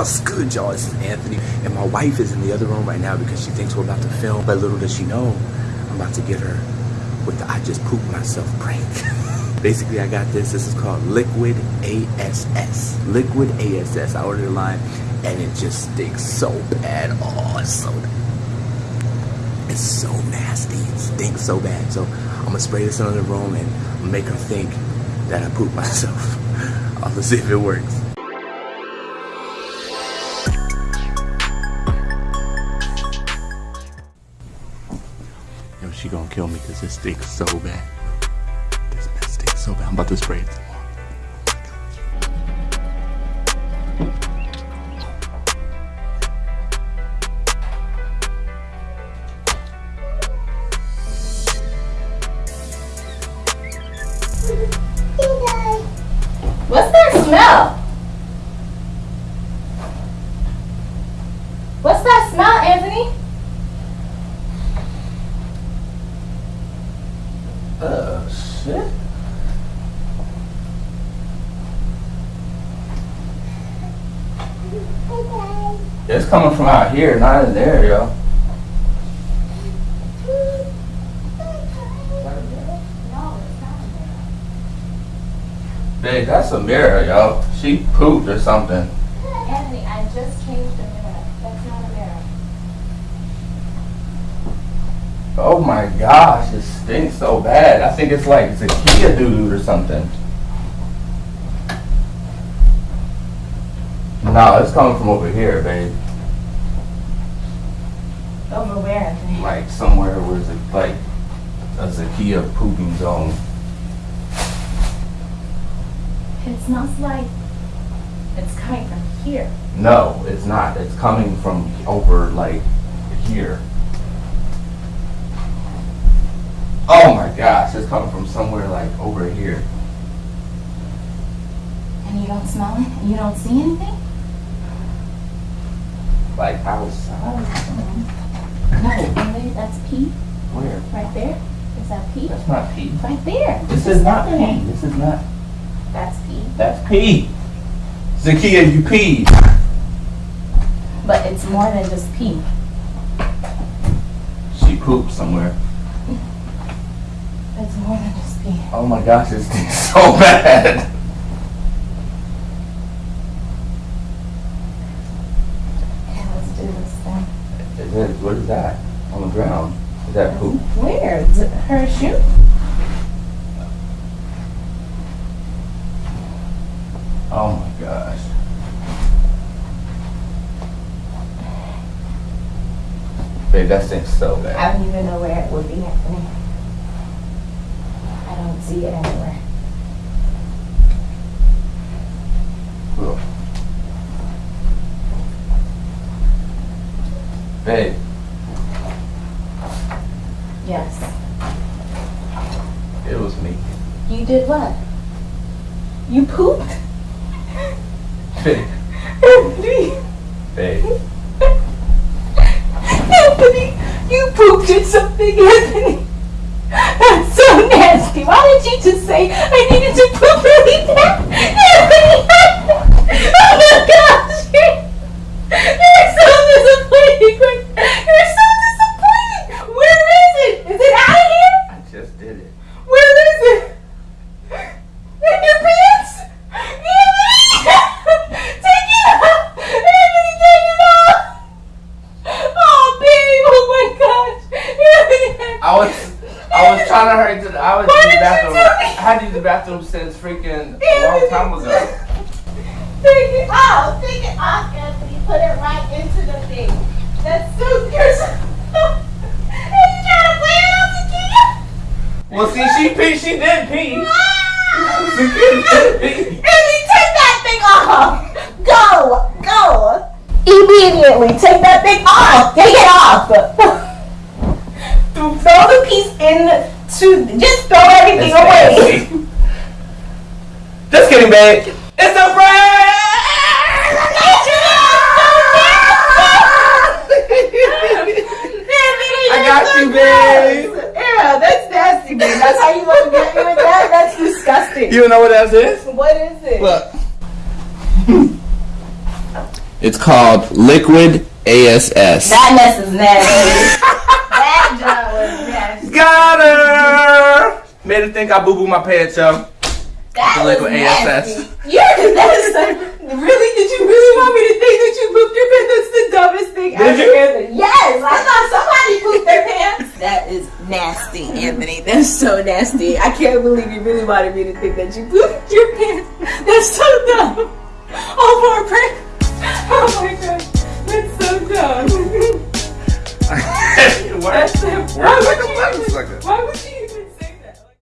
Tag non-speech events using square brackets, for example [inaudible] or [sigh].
What's good, y'all? This is Anthony, and my wife is in the other room right now because she thinks we're about to film. But little does she know, I'm about to get her with the I just pooped myself prank. [laughs] Basically, I got this. This is called Liquid ASS. Liquid ASS. I ordered a line, and it just stinks so bad. Oh, it's so, it's so nasty. It stinks so bad. So I'm gonna spray this in the room and make her think that I pooped myself. [laughs] Let's see if it works. Gonna kill me because this stinks so bad. This mess stinks so bad. I'm about to spray it. What's that smell? What's that smell, Anthony? Uh, shit. It's coming from out here, not in there, yo. Babe, that's a mirror, yo. She pooped or something. Anthony, I just changed the mirror. That's not a mirror. Oh my gosh, it stinks so bad. I think it's like it's a Kia doo or something. No, it's coming from over here, babe. Over where, Anthony? Like somewhere where it's like a Zakia pooping zone. It smells like it's coming from here. No, it's not. It's coming from over like here. Oh my gosh, it's coming from somewhere like over here. And you don't smell it? And you don't see anything? Like outside. Oh, no, Anthony, that's pee Where? right there. Is that pee? That's not pee. Right there. This What's is not pee. This is not. That's pee. That's pee. Zakia, you pee. But it's more than just pee. She pooped somewhere. It's more than just pee. Oh my gosh, it stinks so [laughs] bad. Okay, let's do this then. Is it, what is that? On the ground. Is that poop? Where? Is it her shoe? Oh my gosh. Babe, that stinks so bad. I don't even know where it would be, Anthony. I don't see it anywhere. Babe, Yes. It was me. You did what? You pooped? Anthony! babe. Anthony! You pooped in something, Anthony! That's so nasty. Why did you just say I needed to poop really bad? Anthony! Oh my gosh! You're, you're so disappointing. You're so disappointing. Where is it? Is it out of here? I just did it. Where is it? In your pants? Anthony! Take it off! Anthony, take it off! Oh, babe! Oh my gosh! Anthony! I was, I was trying to hurry to the, I was Why in the bathroom. I had to use the bathroom since freaking a long time ago. [laughs] Take it off! Take it off, Anthony. Put it right into the thing. That's [laughs] so you're so. [laughs] You trying to play it on the? Well, see, she pee, she did pee. Ah! Pee. Andy, take that thing off! Go! Go! Immediately, take that thing off! Take it off! Throw the piece in to just throw everything It's away. Just kidding, babe. It's a prank! [laughs] I got you, babe. Yeah, that's nasty, babe. That's how you want to get me with that? That's disgusting. You know what that is? What is it? Look. It's called Liquid ASS. That mess is nasty. [laughs] that job was nasty. Got her! Made her think I boo boo my pants, yo. That The was liquid nasty. ASS. You're nasty. Really? Did you really want me to think that you pooped your pants? That's the dumbest thing Did ever. you? Yes, I thought somebody pooped their pants. That is nasty, Anthony. That's so nasty. I can't believe you really wanted me to think that you pooped your pants. That's so dumb. All for a prank. Why, why, why, why, why,